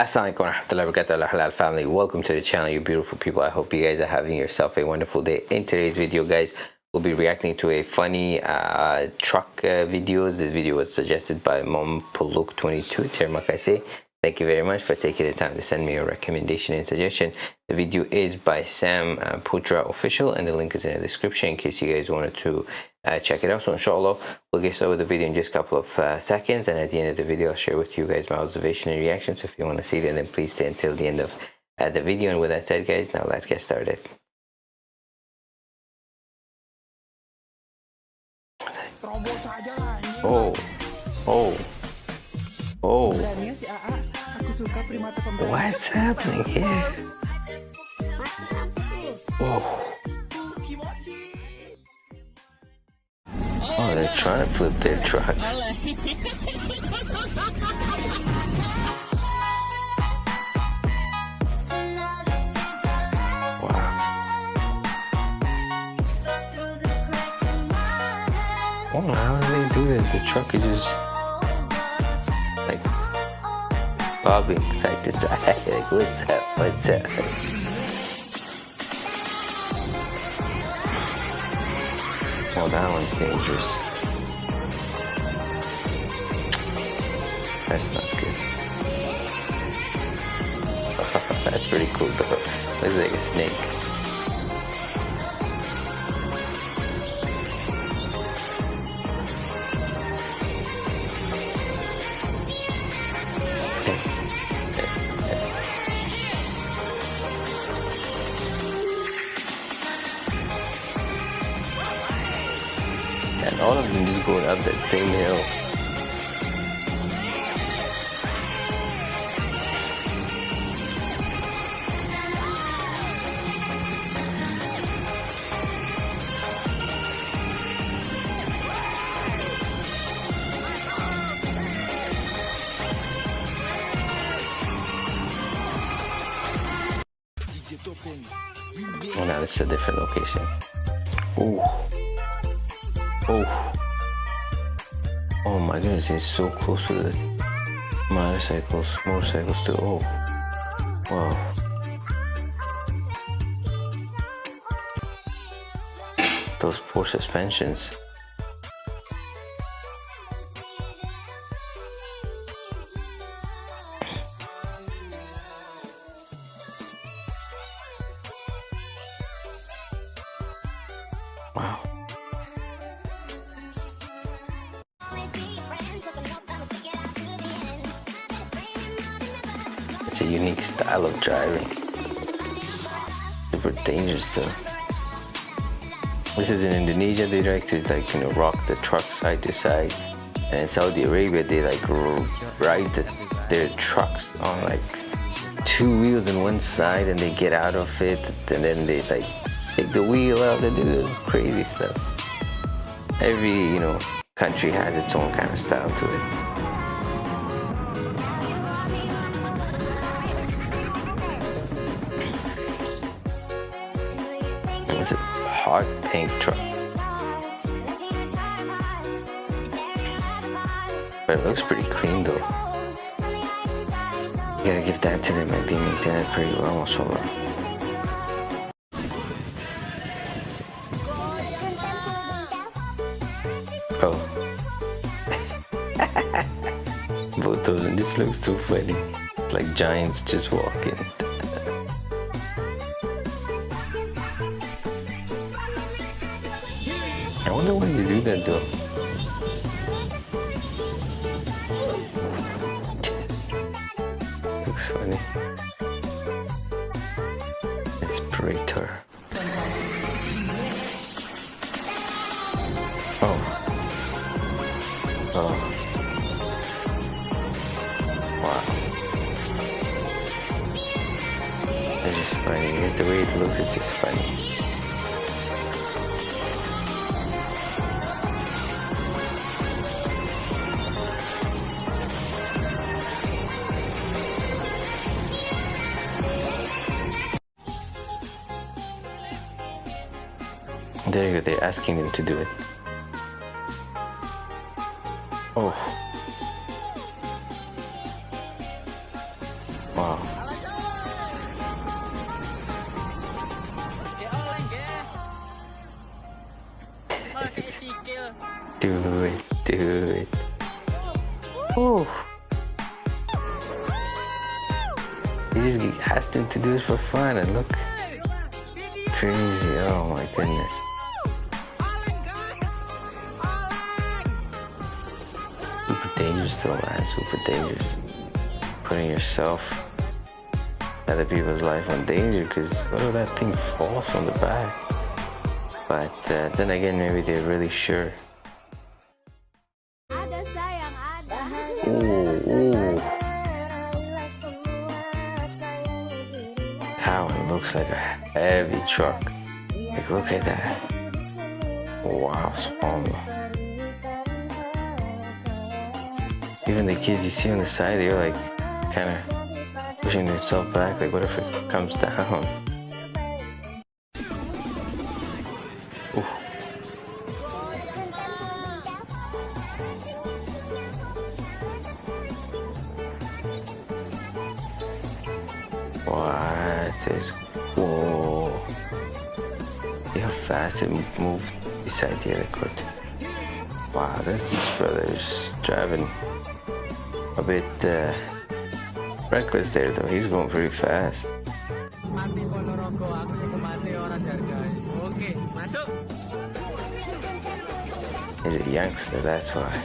Assalamualaikum warahmatullahi wabarakatuh. Halal family. Welcome to the channel you beautiful people. I hope you guys are having yourself a wonderful day. In today's video guys we'll be reacting to a funny uh, truck uh, videos. This video was suggested by mom puluk 22 say Thank you very much for taking the time to send me your recommendation and suggestion. The video is by Sam uh, Putra Official and the link is in the description in case you guys wanted to uh, check it out. So inshallah, we'll get started with the video in just a couple of uh, seconds and at the end of the video, I'll share with you guys my observation and reactions. If you want to see them, then please stay until the end of uh, the video. And with that said, guys, now let's get started. Oh, oh. Oh. What's happening here? Oh. Oh, they're trying to flip their truck. Wow. Oh, how do they do this? The truck is just bobbing side to like, what's up? What's up? Oh, that one's dangerous. That's not good. That's pretty cool though. Looks like a snake. Going up that same hill. Oh, now is a different location. Ooh. Oh. Oh my goodness, it's so close to the motorcycles, motorcycles too. Oh. Wow. Those poor suspensions. Wow. A unique style of driving. Super dangerous though. This is in Indonesia, they like to like, you know, rock the truck side to side. And in Saudi Arabia, they like ride the, their trucks on like two wheels on one side and they get out of it and then they like take the wheel out and do crazy stuff. Every, you know, country has its own kind of style to it. Hot pink truck. But it looks pretty clean though. You gotta give that to them, I think maintain it pretty well so well. Oh. Both of them just looks too funny. Like giants just walking. I wonder why you do that though. Looks funny. Inspirator. Oh. Oh. Wow. It's just funny. The way it looks is just funny. There you go, they're asking them to do it. Oh. Wow. do it, do it. Oh. He just asked him to do it for fun and look. Crazy, oh my goodness. Dangerous though, man, super dangerous. Putting yourself other people's life in danger because what if that thing falls from the back? But uh, then again, maybe they're really sure. Ooh, ooh. How it looks like a heavy truck. Like, look at that. Wow, small. Even the kids you see on the side, they're like kind of pushing themselves back. Like, what if it comes down? Ooh. What is whoa? See how fast it moved beside the other court. Wow, this brother's driving a bit uh, reckless there though. He's going pretty fast. He's a youngster, that's why.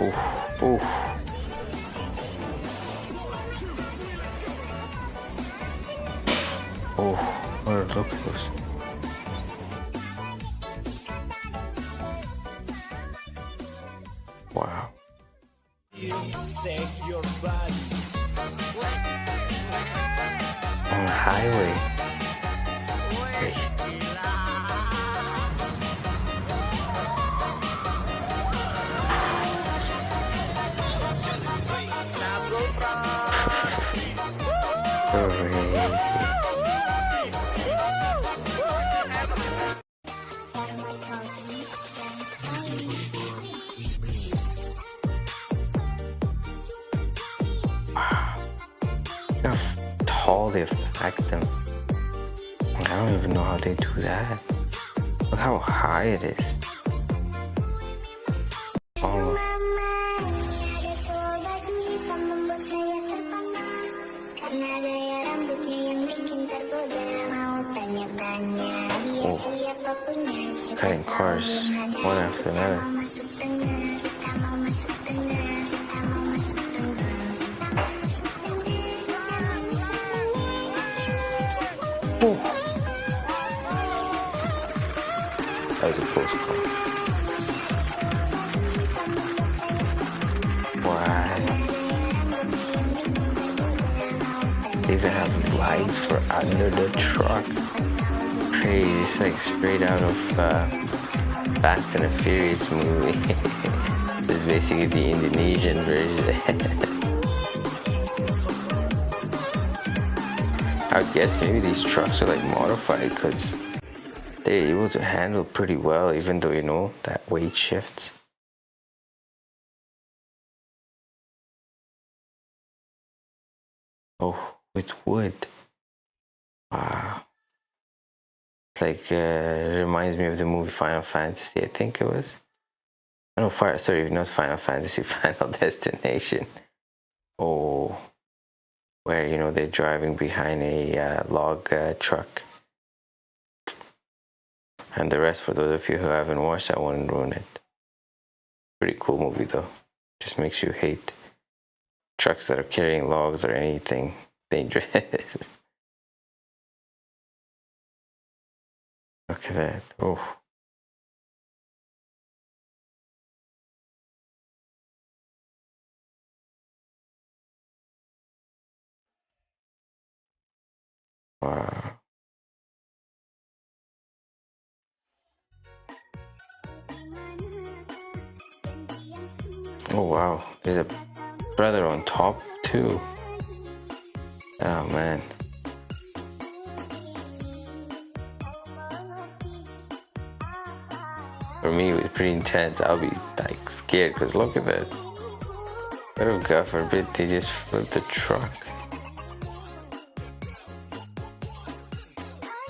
Oof, oof. Oh, what look at this. On the highway. How they've packed them. I don't even know how they do that. Look how high it is. Oh. Cutting cars one after another. They even have lights for under the truck. Crazy. It's like straight out of uh, Fast and the Furious movie. this is basically the Indonesian version. I guess maybe these trucks are like modified because they're able to handle pretty well even though you know that weight shifts. Oh, with wood. Wow. It's like, uh, reminds me of the movie Final Fantasy, I think it was. I know, sorry, not Final Fantasy, Final Destination. Oh where you know they're driving behind a uh, log uh, truck. And the rest, for those of you who haven't watched, I won't ruin it. Pretty cool movie though. Just makes you hate trucks that are carrying logs or anything dangerous. Look at that. Oh. Wow. Oh wow, there's a brother on top too. Oh man. For me, it was pretty intense. I'll be like scared because look at that. Oh God forbid they just flip the truck.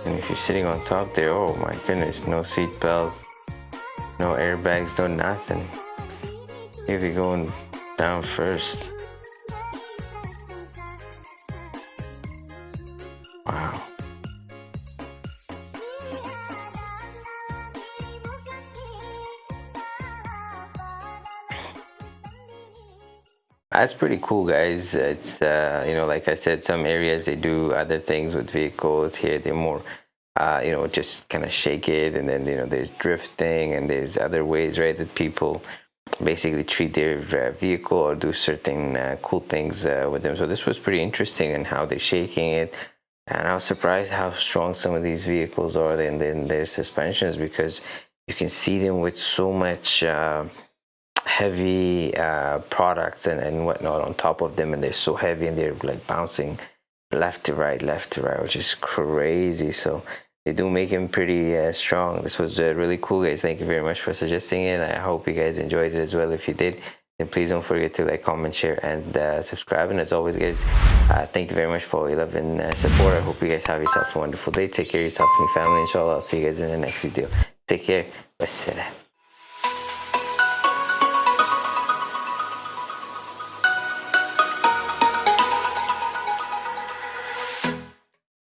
And if you're sitting on top there, oh my goodness, no seat belts, no airbags, no nothing. If you're going down first. That's pretty cool guys. It's uh, you know like i said some areas they do other things with vehicles. Here they're more uh, you know just kind of shake it and then you know there's drifting and there's other ways right that people basically treat their uh, vehicle or do certain uh, cool things uh, with them. So this was pretty interesting and how they're shaking it. And i was surprised how strong some of these vehicles are and then their suspensions because you can see them with so much heavy uh, products and, and whatnot on top of them and they're so heavy and they're like bouncing left to right left to right which is crazy. So they do make him pretty uh, strong. This was uh, really cool guys. Thank you very much for suggesting it. I hope you guys enjoyed it as well. If you did then please don't forget to like comment share and uh, subscribe. And as always guys uh, thank you very much for all your love and uh, support. I hope you guys have yourself a wonderful day. Take care of yourself and your family. Inshallah i'll see you guys in the next video. Take care. Wassalam